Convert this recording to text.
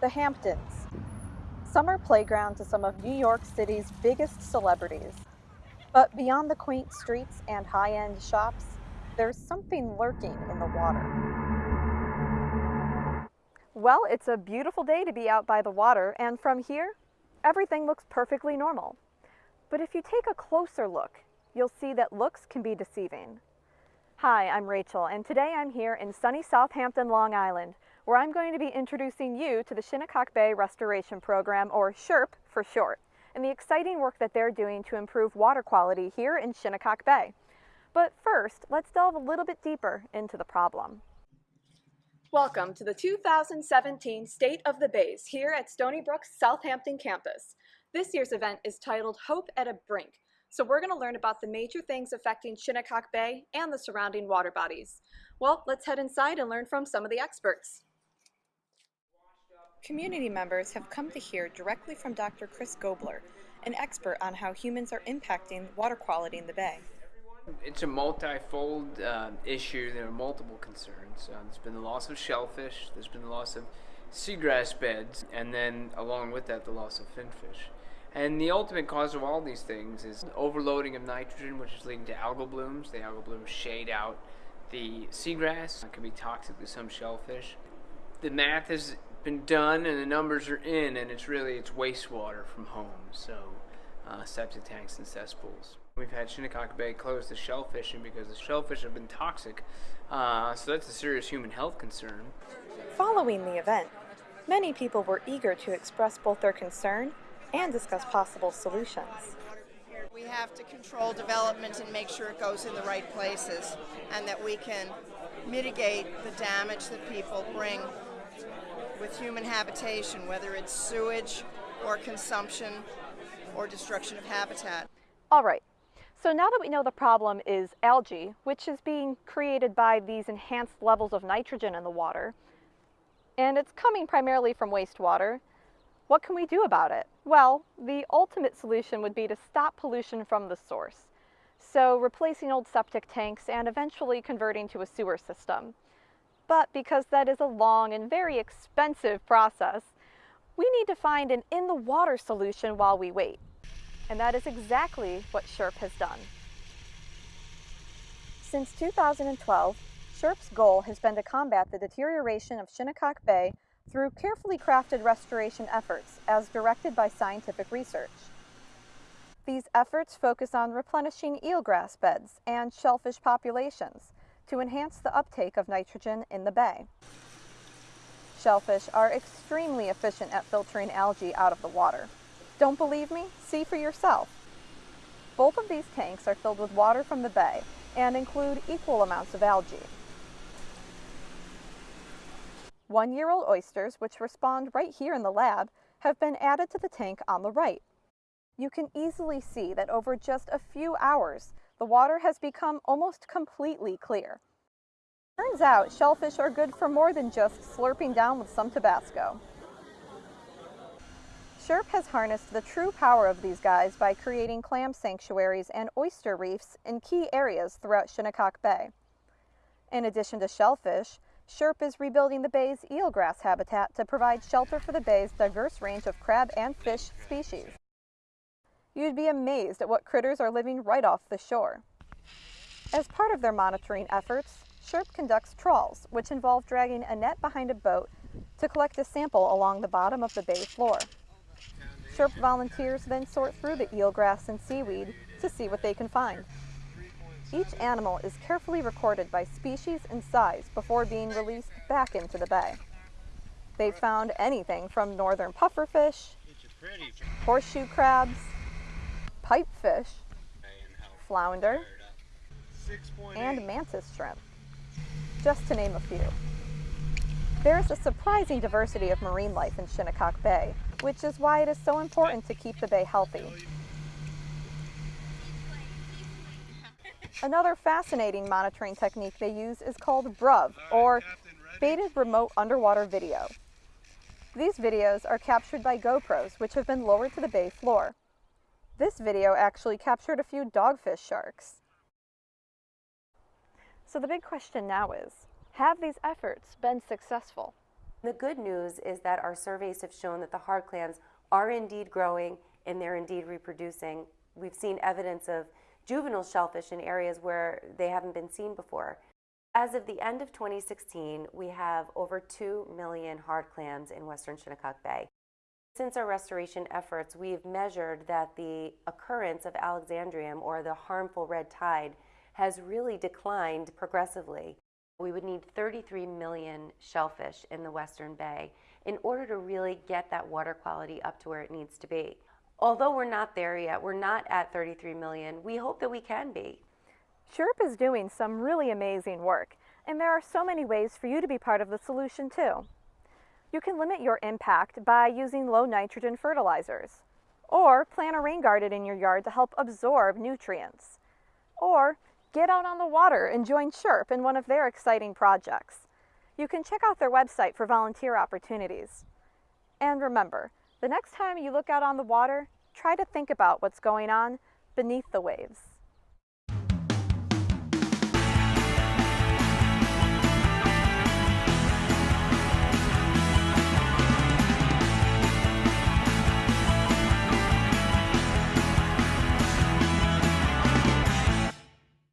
the Hamptons. Summer playground to some of New York City's biggest celebrities. But beyond the quaint streets and high-end shops, there's something lurking in the water. Well, it's a beautiful day to be out by the water, and from here, everything looks perfectly normal. But if you take a closer look, you'll see that looks can be deceiving. Hi, I'm Rachel, and today I'm here in sunny Southampton, Long Island, where I'm going to be introducing you to the Shinnecock Bay Restoration Program, or SHRP for short, and the exciting work that they're doing to improve water quality here in Shinnecock Bay. But first, let's delve a little bit deeper into the problem. Welcome to the 2017 State of the Bays here at Stony Brook's Southampton campus. This year's event is titled Hope at a Brink, so we're going to learn about the major things affecting Shinnecock Bay and the surrounding water bodies. Well, let's head inside and learn from some of the experts. Community members have come to hear directly from Dr. Chris Gobler, an expert on how humans are impacting water quality in the bay. It's a multifold uh, issue. There are multiple concerns. Uh, there's been the loss of shellfish, there's been the loss of seagrass beds, and then along with that, the loss of finfish. And the ultimate cause of all these things is overloading of nitrogen, which is leading to algal blooms. The algal blooms shade out the seagrass. It can be toxic to some shellfish. The math has been done and the numbers are in, and it's really it's wastewater from homes, so uh, septic tanks and cesspools. We've had Shinnecock Bay close to shellfishing because the shellfish have been toxic, uh, so that's a serious human health concern. Following the event, many people were eager to express both their concern and discuss possible solutions. We have to control development and make sure it goes in the right places and that we can mitigate the damage that people bring with human habitation, whether it's sewage or consumption or destruction of habitat. All right. So now that we know the problem is algae, which is being created by these enhanced levels of nitrogen in the water, and it's coming primarily from wastewater, what can we do about it? Well, the ultimate solution would be to stop pollution from the source. So replacing old septic tanks and eventually converting to a sewer system. But because that is a long and very expensive process, we need to find an in-the-water solution while we wait. And that is exactly what SHRP has done. Since 2012, SHRP's goal has been to combat the deterioration of Shinnecock Bay through carefully crafted restoration efforts as directed by scientific research. These efforts focus on replenishing eelgrass beds and shellfish populations to enhance the uptake of nitrogen in the bay. Shellfish are extremely efficient at filtering algae out of the water. Don't believe me? See for yourself. Both of these tanks are filled with water from the bay and include equal amounts of algae. One-year-old oysters, which respond right here in the lab, have been added to the tank on the right. You can easily see that over just a few hours, the water has become almost completely clear. Turns out shellfish are good for more than just slurping down with some Tabasco. SHRP has harnessed the true power of these guys by creating clam sanctuaries and oyster reefs in key areas throughout Shinnecock Bay. In addition to shellfish, SHRP is rebuilding the bay's eelgrass habitat to provide shelter for the bay's diverse range of crab and fish species. You'd be amazed at what critters are living right off the shore. As part of their monitoring efforts, SHRP conducts trawls, which involve dragging a net behind a boat to collect a sample along the bottom of the bay floor. SHRP volunteers then sort through the eelgrass and seaweed to see what they can find. Each animal is carefully recorded by species and size before being released back into the bay. They've found anything from northern pufferfish, horseshoe crabs, pipefish, flounder, and mantis shrimp, just to name a few. There is a surprising diversity of marine life in Shinnecock Bay, which is why it is so important to keep the bay healthy. Another fascinating monitoring technique they use is called BRUV, or Baited Remote Underwater Video. These videos are captured by GoPros, which have been lowered to the bay floor. This video actually captured a few dogfish sharks. So the big question now is, have these efforts been successful? The good news is that our surveys have shown that the hard clams are indeed growing and they're indeed reproducing. We've seen evidence of juvenile shellfish in areas where they haven't been seen before. As of the end of 2016, we have over 2 million hard clams in western Shinnecock Bay. Since our restoration efforts, we've measured that the occurrence of Alexandrium or the harmful red tide has really declined progressively. We would need 33 million shellfish in the Western Bay in order to really get that water quality up to where it needs to be. Although we're not there yet, we're not at 33 million, we hope that we can be. SHRP is doing some really amazing work, and there are so many ways for you to be part of the solution too. You can limit your impact by using low nitrogen fertilizers, or plant a rain garden in your yard to help absorb nutrients, or get out on the water and join SHRP in one of their exciting projects. You can check out their website for volunteer opportunities. And remember, the next time you look out on the water, try to think about what's going on beneath the waves.